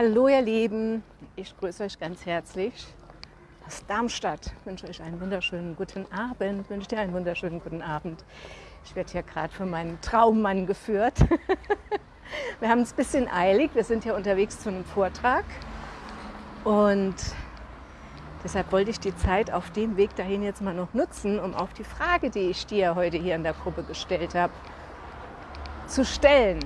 Hallo ihr Lieben, ich grüße euch ganz herzlich aus Darmstadt. Ich wünsche euch einen wunderschönen guten Abend, ich wünsche dir einen wunderschönen guten Abend. Ich werde hier gerade von meinem Traummann geführt. Wir haben es ein bisschen eilig, wir sind hier unterwegs zu einem Vortrag und deshalb wollte ich die Zeit auf dem Weg dahin jetzt mal noch nutzen, um auf die Frage, die ich dir heute hier in der Gruppe gestellt habe, zu stellen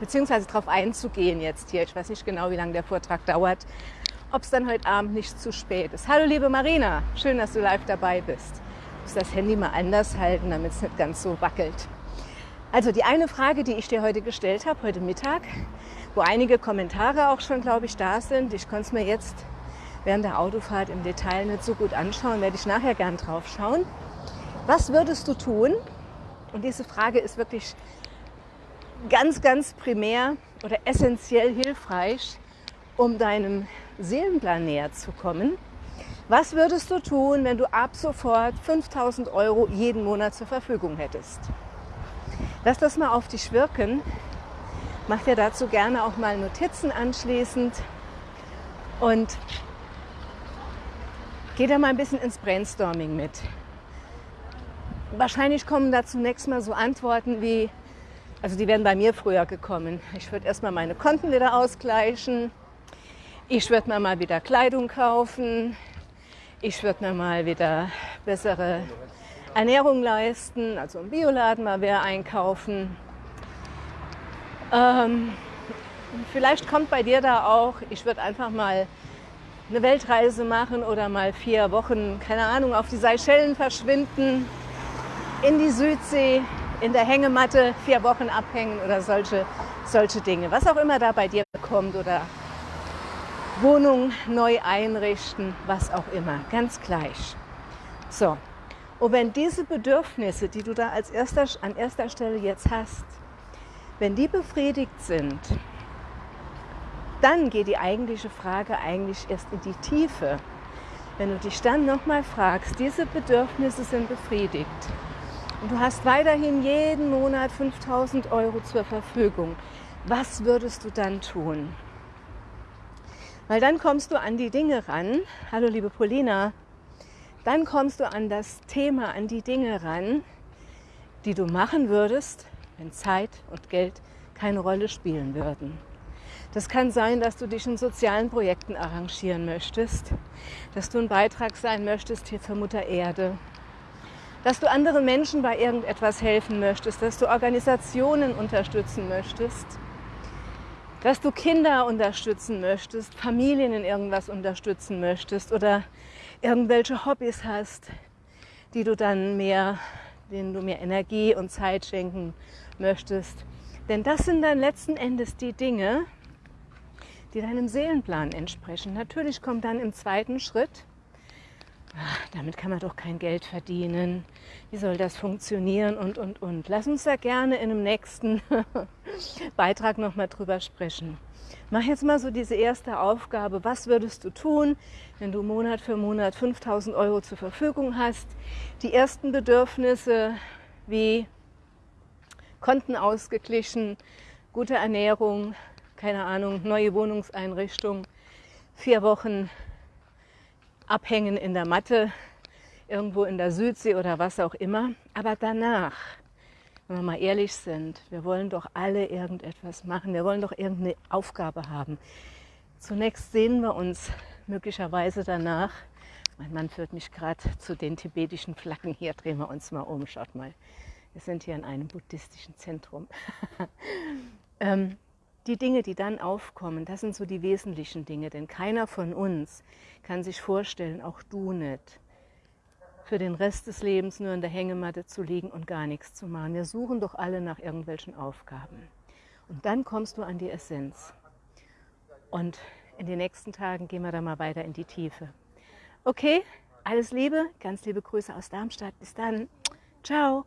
beziehungsweise darauf einzugehen jetzt hier. Ich weiß nicht genau, wie lange der Vortrag dauert, ob es dann heute Abend nicht zu spät ist. Hallo liebe Marina, schön, dass du live dabei bist. Ich muss das Handy mal anders halten, damit es nicht ganz so wackelt. Also die eine Frage, die ich dir heute gestellt habe, heute Mittag, wo einige Kommentare auch schon, glaube ich, da sind. Ich konnte es mir jetzt während der Autofahrt im Detail nicht so gut anschauen, werde ich nachher gern drauf schauen. Was würdest du tun? Und diese Frage ist wirklich ganz, ganz primär oder essentiell hilfreich, um deinem Seelenplan näher zu kommen. Was würdest du tun, wenn du ab sofort 5000 Euro jeden Monat zur Verfügung hättest? Lass das mal auf dich wirken. Mach dir dazu gerne auch mal Notizen anschließend und geh da mal ein bisschen ins Brainstorming mit. Wahrscheinlich kommen da zunächst mal so Antworten wie, also die wären bei mir früher gekommen. Ich würde erstmal meine Konten wieder ausgleichen. Ich würde mir mal wieder Kleidung kaufen. Ich würde mir mal wieder bessere Ernährung leisten, also im Bioladen mal wer einkaufen. Ähm, vielleicht kommt bei dir da auch, ich würde einfach mal eine Weltreise machen oder mal vier Wochen, keine Ahnung, auf die Seychellen verschwinden, in die Südsee, in der Hängematte vier Wochen abhängen oder solche, solche Dinge. Was auch immer da bei dir kommt oder Wohnung neu einrichten, was auch immer, ganz gleich. So, und wenn diese Bedürfnisse, die du da als erster, an erster Stelle jetzt hast, wenn die befriedigt sind, dann geht die eigentliche Frage eigentlich erst in die Tiefe. Wenn du dich dann nochmal fragst, diese Bedürfnisse sind befriedigt, und du hast weiterhin jeden Monat 5000 Euro zur Verfügung, was würdest du dann tun? Weil dann kommst du an die Dinge ran. Hallo liebe Polina. Dann kommst du an das Thema, an die Dinge ran, die du machen würdest, wenn Zeit und Geld keine Rolle spielen würden. Das kann sein, dass du dich in sozialen Projekten arrangieren möchtest, dass du ein Beitrag sein möchtest hier für Mutter Erde, dass du anderen Menschen bei irgendetwas helfen möchtest, dass du Organisationen unterstützen möchtest, dass du Kinder unterstützen möchtest, Familien in irgendwas unterstützen möchtest oder irgendwelche Hobbys hast, die du dann mehr, denen du mehr Energie und Zeit schenken möchtest. Denn das sind dann letzten Endes die Dinge, die deinem Seelenplan entsprechen. Natürlich kommt dann im zweiten Schritt damit kann man doch kein Geld verdienen. Wie soll das funktionieren und, und, und. Lass uns da gerne in einem nächsten Beitrag nochmal drüber sprechen. Mach jetzt mal so diese erste Aufgabe. Was würdest du tun, wenn du Monat für Monat 5000 Euro zur Verfügung hast? Die ersten Bedürfnisse wie Konten ausgeglichen, gute Ernährung, keine Ahnung, neue Wohnungseinrichtung, vier Wochen abhängen in der Matte, irgendwo in der Südsee oder was auch immer. Aber danach, wenn wir mal ehrlich sind, wir wollen doch alle irgendetwas machen, wir wollen doch irgendeine Aufgabe haben. Zunächst sehen wir uns möglicherweise danach, mein Mann führt mich gerade zu den tibetischen Flaggen, hier drehen wir uns mal um, schaut mal. Wir sind hier in einem buddhistischen Zentrum. ähm, die Dinge, die dann aufkommen, das sind so die wesentlichen Dinge, denn keiner von uns kann sich vorstellen, auch du nicht, für den Rest des Lebens nur in der Hängematte zu liegen und gar nichts zu machen. Wir suchen doch alle nach irgendwelchen Aufgaben. Und dann kommst du an die Essenz. Und in den nächsten Tagen gehen wir da mal weiter in die Tiefe. Okay, alles Liebe, ganz liebe Grüße aus Darmstadt. Bis dann. Ciao.